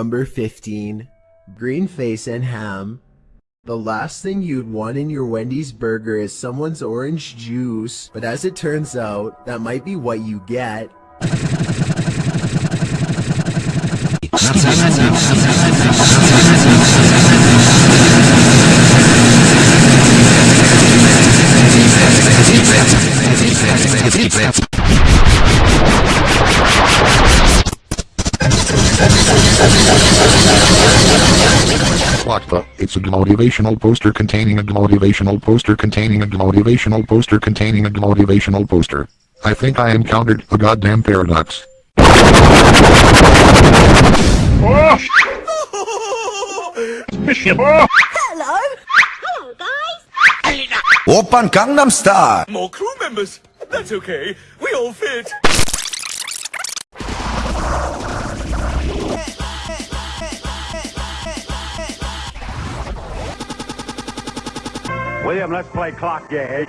Number 15. Green face and ham. The last thing you'd want in your Wendy's burger is someone's orange juice, but as it turns out, that might be what you get. What the? It's a motivational poster containing a motivational poster containing a motivational poster containing a motivational poster. I think I encountered a goddamn paradox. Hello. Hello, guys. Oppan Gangnam Style. More crew members. That's okay. We all fit. William, let's play clock game.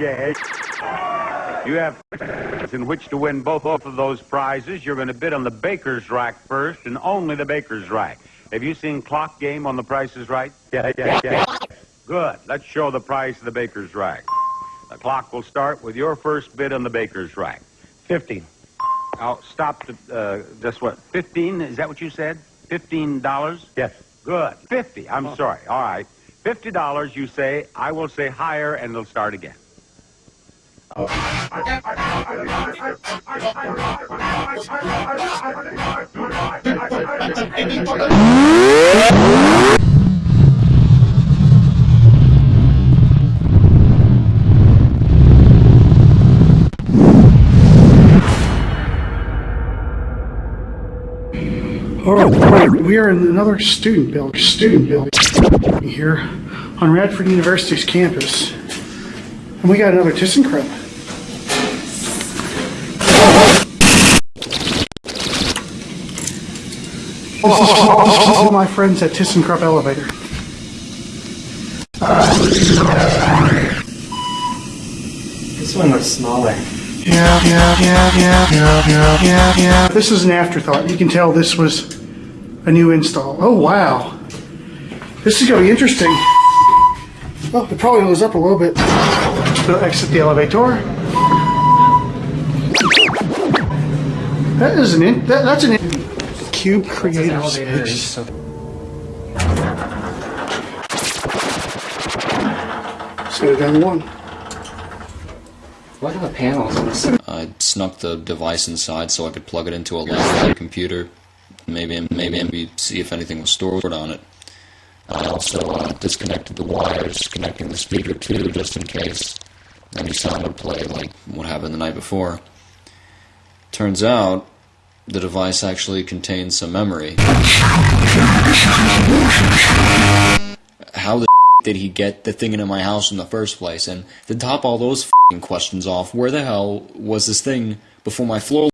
You have in which to win both of those prizes. You're going to bid on the baker's rack first, and only the baker's rack. Have you seen clock game on the Price is Right? Yeah, yeah, yeah. Good. Let's show the price of the baker's rack. The clock will start with your first bid on the baker's rack. Fifteen. Now stop to uh, just what? Fifteen? Is that what you said? Fifteen dollars? Yes. Good. Fifty. I'm sorry. All right. Fifty dollars. You say. I will say higher, and they'll start again. All Oh, right, we are in another student building, student building here on Radford University's campus. And we got another ThyssenKrupp. This is my friends at ThyssenKrupp Elevator. This one looks smaller. Yeah, yeah, yeah, yeah, yeah, yeah, yeah, yeah. This is an afterthought. You can tell this was a new install. Oh, wow. This is going to be interesting. Well, it probably goes up a little bit. We'll exit the elevator. That is an in, that, that's an in, cube creative Elevator space. so down one. The panels? I snuck the device inside so I could plug it into a laptop computer. Maybe, maybe, maybe see if anything was stored on it. I also uh, disconnected the wires, connecting the speaker too, just in case any sound would play, like what happened the night before. Turns out, the device actually contains some memory. Did he get the thing into my house in the first place? And to top all those questions off, where the hell was this thing before my floor